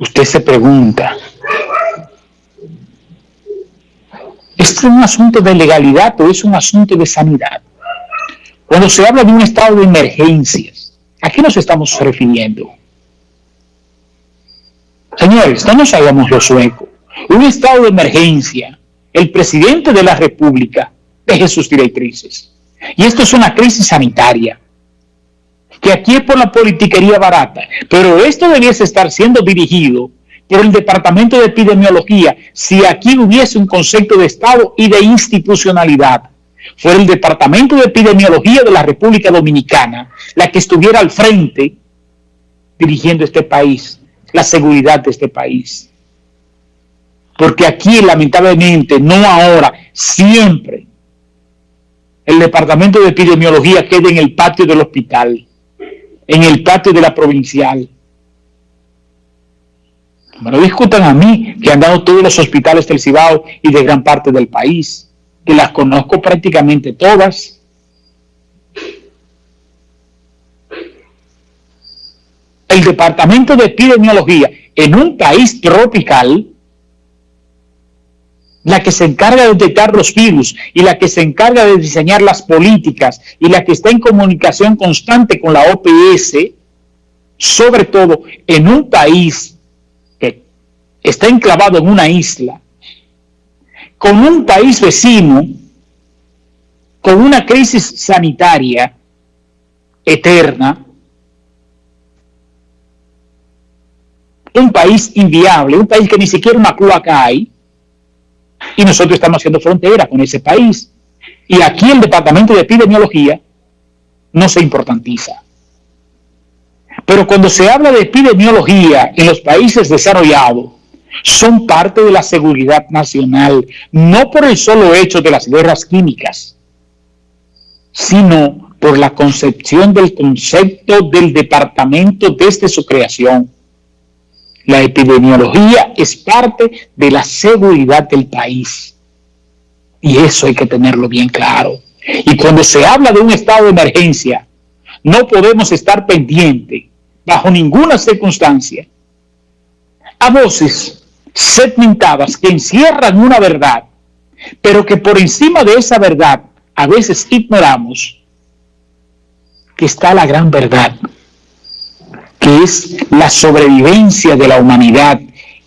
Usted se pregunta, ¿esto es un asunto de legalidad o es un asunto de sanidad? Cuando se habla de un estado de emergencias, ¿a qué nos estamos refiriendo? Señores, no nos hagamos los suecos. Un estado de emergencia, el presidente de la República deje sus directrices. Y esto es una crisis sanitaria, que aquí es por la politiquería barata, pero esto debiese estar siendo dirigido por el Departamento de Epidemiología si aquí hubiese un concepto de Estado y de institucionalidad. Fue el Departamento de Epidemiología de la República Dominicana la que estuviera al frente dirigiendo este país, la seguridad de este país. Porque aquí, lamentablemente, no ahora, siempre, el departamento de epidemiología queda en el patio del hospital, en el patio de la provincial. Me lo discutan a mí, que han dado todos los hospitales del Cibao y de gran parte del país, que las conozco prácticamente todas. El departamento de epidemiología en un país tropical la que se encarga de detectar los virus y la que se encarga de diseñar las políticas y la que está en comunicación constante con la OPS, sobre todo en un país que está enclavado en una isla, con un país vecino, con una crisis sanitaria eterna, un país inviable, un país que ni siquiera una cloaca hay, y nosotros estamos haciendo frontera con ese país. Y aquí el Departamento de Epidemiología no se importantiza. Pero cuando se habla de epidemiología en los países desarrollados, son parte de la seguridad nacional, no por el solo hecho de las guerras químicas, sino por la concepción del concepto del departamento desde su creación. La epidemiología es parte de la seguridad del país. Y eso hay que tenerlo bien claro. Y cuando se habla de un estado de emergencia, no podemos estar pendientes, bajo ninguna circunstancia, a voces segmentadas que encierran una verdad, pero que por encima de esa verdad a veces ignoramos que está la gran verdad que es la sobrevivencia de la humanidad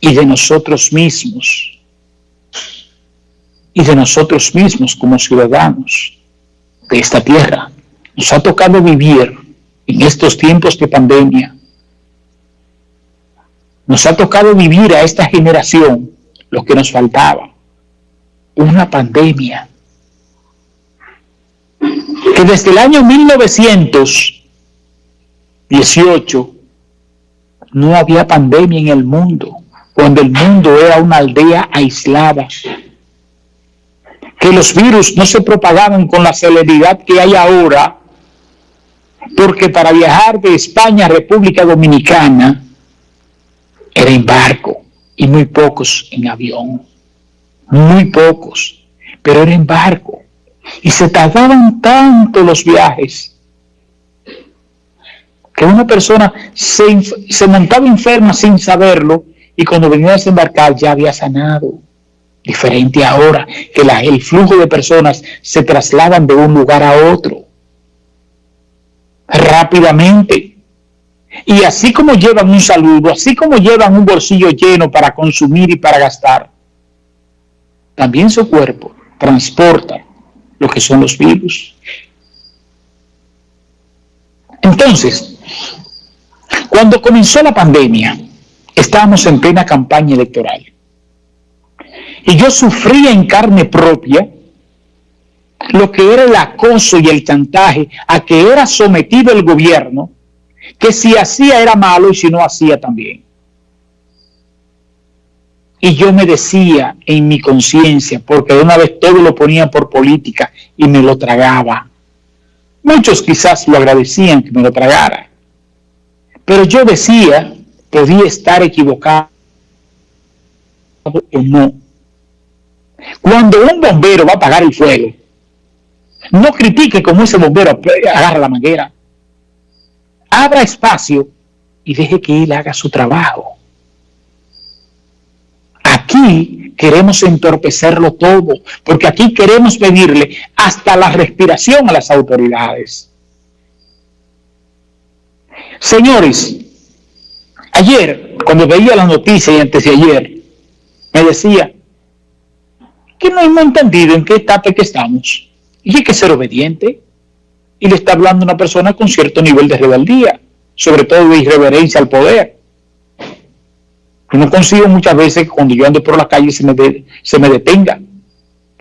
y de nosotros mismos, y de nosotros mismos como ciudadanos de esta tierra. Nos ha tocado vivir en estos tiempos de pandemia. Nos ha tocado vivir a esta generación lo que nos faltaba, una pandemia que desde el año 1918 no había pandemia en el mundo, cuando el mundo era una aldea aislada. Que los virus no se propagaban con la celeridad que hay ahora, porque para viajar de España a República Dominicana era en barco y muy pocos en avión, muy pocos, pero era en barco. Y se tardaban tanto los viajes que una persona se, montaba enferma sin saberlo y cuando venía a desembarcar ya había sanado. Diferente ahora que el flujo de personas se trasladan de un lugar a otro rápidamente. Y así como llevan un saludo, así como llevan un bolsillo lleno para consumir y para gastar, también su cuerpo transporta lo que son los virus. Entonces, cuando comenzó la pandemia, estábamos en plena campaña electoral. Y yo sufría en carne propia lo que era el acoso y el chantaje a que era sometido el gobierno, que si hacía era malo y si no hacía también. Y yo me decía en mi conciencia, porque de una vez todo lo ponía por política y me lo tragaba. Muchos quizás lo agradecían que me lo tragara. Pero yo decía, podía estar equivocado o no. Cuando un bombero va a apagar el fuego, no critique como ese bombero agarra la manguera. Abra espacio y deje que él haga su trabajo. aquí queremos entorpecerlo todo, porque aquí queremos pedirle hasta la respiración a las autoridades. Señores, ayer, cuando veía la noticia y antes de ayer, me decía que no hemos entendido en qué etapa que estamos. Y hay que ser obediente. Y le está hablando una persona con cierto nivel de rebeldía, sobre todo de irreverencia al poder. Yo no consigo muchas veces que cuando yo ando por la calle se me, se me detenga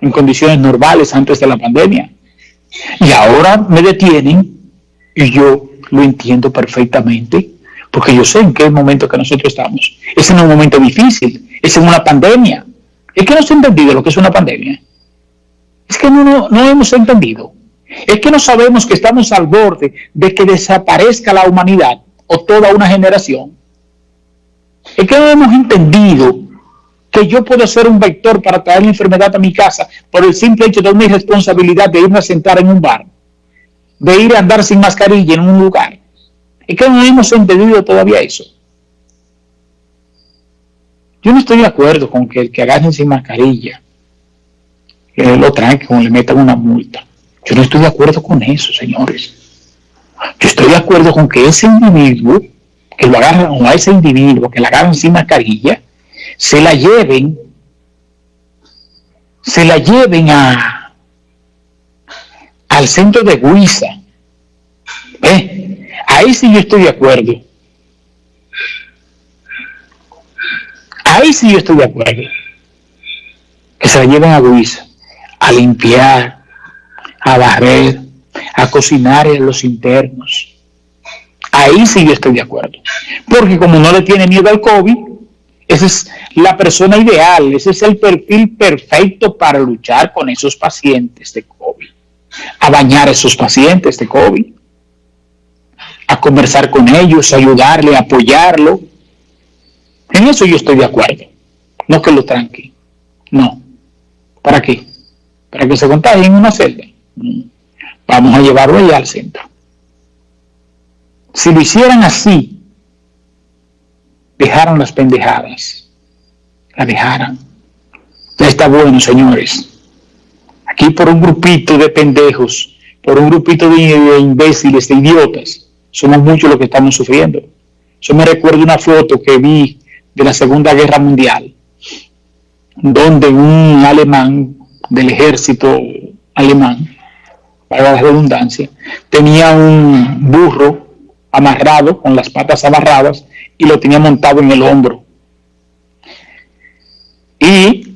en condiciones normales antes de la pandemia. Y ahora me detienen y yo lo entiendo perfectamente, porque yo sé en qué momento que nosotros estamos. Es en un momento difícil, es en una pandemia. Es que no se ha entendido lo que es una pandemia. Es que no, no, hemos entendido. Es que no sabemos que estamos al borde de que desaparezca la humanidad o toda una generación. Es que no hemos entendido que yo puedo ser un vector para traer la enfermedad a mi casa por el simple hecho de mi responsabilidad de irme a sentar en un bar de ir a andar sin mascarilla en un lugar. Es que no hemos entendido todavía eso. Yo no estoy de acuerdo con que el que agarren sin mascarilla que lo traen, como le metan una multa. Yo no estoy de acuerdo con eso, señores. Yo estoy de acuerdo con que ese individuo, que lo agarran, a ese individuo que la agarran sin mascarilla, se la lleven, se la lleven a, al centro de Guisa. Ahí sí yo estoy de acuerdo. Ahí sí yo estoy de acuerdo. Que se la lleven a Guisa, a limpiar, a barrer, a cocinar en los internos. Ahí sí yo estoy de acuerdo. Porque como no le tiene miedo al COVID, esa es la persona ideal, ese es el perfil perfecto para luchar con esos pacientes de COVID a bañar a esos pacientes de COVID, a conversar con ellos, ayudarle, apoyarlo. En eso yo estoy de acuerdo. No que lo tranque. No. ¿Para qué? Para que se contagie en una celda. Vamos a llevarlo allá al centro. Si lo hicieran así, dejaron las pendejadas. La dejaran. Ya está bueno, señores. Aquí por un grupito de pendejos, por un grupito de, imbéciles, de idiotas, somos muchos los que estamos sufriendo. Yo me recuerdo una foto que vi de la Segunda Guerra Mundial, donde un alemán del ejército alemán, para la redundancia, tenía un burro amarrado, con las patas amarradas, y lo tenía montado en el hombro. Y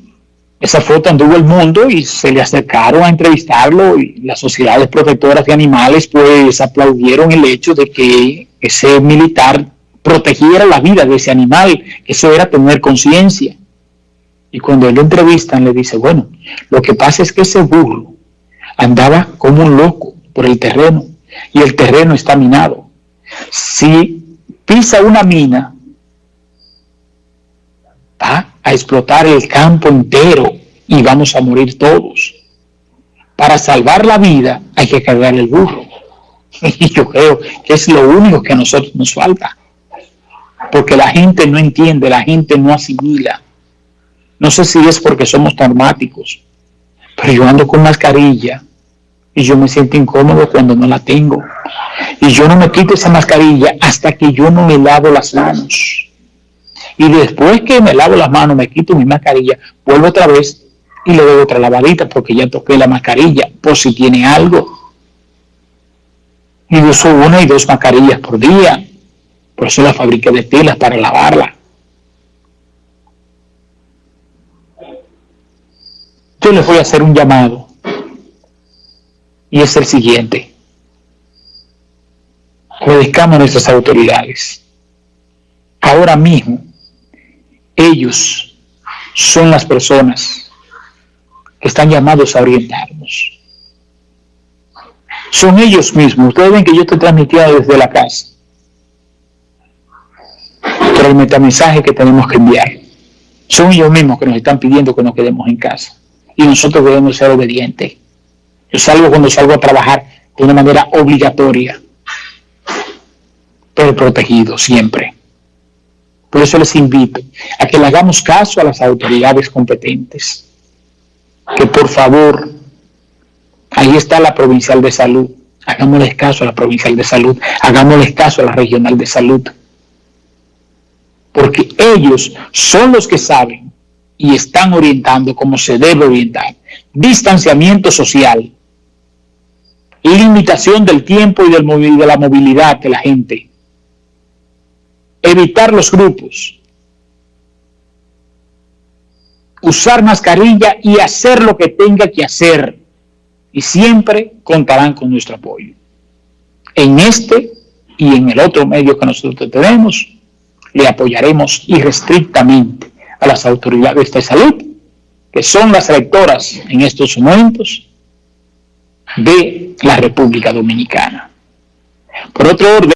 esa foto anduvo el mundo y se le acercaron a entrevistarlo y las sociedades protectoras de animales pues aplaudieron el hecho de que ese militar protegiera la vida de ese animal, eso era tener conciencia. Y cuando lo entrevistan le dice, bueno, lo que pasa es que ese burro andaba como un loco por el terreno y el terreno está minado. Si pisa una mina, va a explotar el campo entero y vamos a morir todos. Para salvar la vida hay que cargar el burro. Y yo creo que es lo único que a nosotros nos falta. Porque la gente no entiende, la gente no asimila. No sé si es porque somos traumáticos, pero yo ando con mascarilla y yo me siento incómodo cuando no la tengo. Y yo no me quito esa mascarilla hasta que yo no me lavo las manos. Y después que me lavo las manos, me quito mi mascarilla, vuelvo otra vez y le doy otra lavadita porque ya toqué la mascarilla por si tiene algo. Y uso una y dos mascarillas por día. Por eso la fabriqué de telas para lavarla. Yo les voy a hacer un llamado. Y es el siguiente. Obedezcamos a nuestras autoridades. Ahora mismo ellos son las personas que están llamados a orientarnos. Son ellos mismos. Ustedes ven que yo estoy transmitiendo desde la casa. Pero el metamensaje que tenemos que enviar son ellos mismos que nos están pidiendo que nos quedemos en casa. Y nosotros debemos ser obedientes. Yo salgo cuando salgo a trabajar de una manera obligatoria, pero protegido siempre Por eso les invito a que le hagamos caso a las autoridades competentes. Que por favor, ahí está la provincial de salud. Hagámosles caso a la provincial de salud. Hagámosles caso a la regional de salud. Porque ellos son los que saben y están orientando como se debe orientar. Distanciamiento social, limitación del tiempo y de la movilidad de la gente, evitar los grupos, usar mascarilla y hacer lo que tenga que hacer y siempre contarán con nuestro apoyo. En este y en el otro medio que nosotros tenemos, le apoyaremos irrestrictamente a las autoridades de salud, que son las rectoras en estos momentos de la República Dominicana. Por otro orden,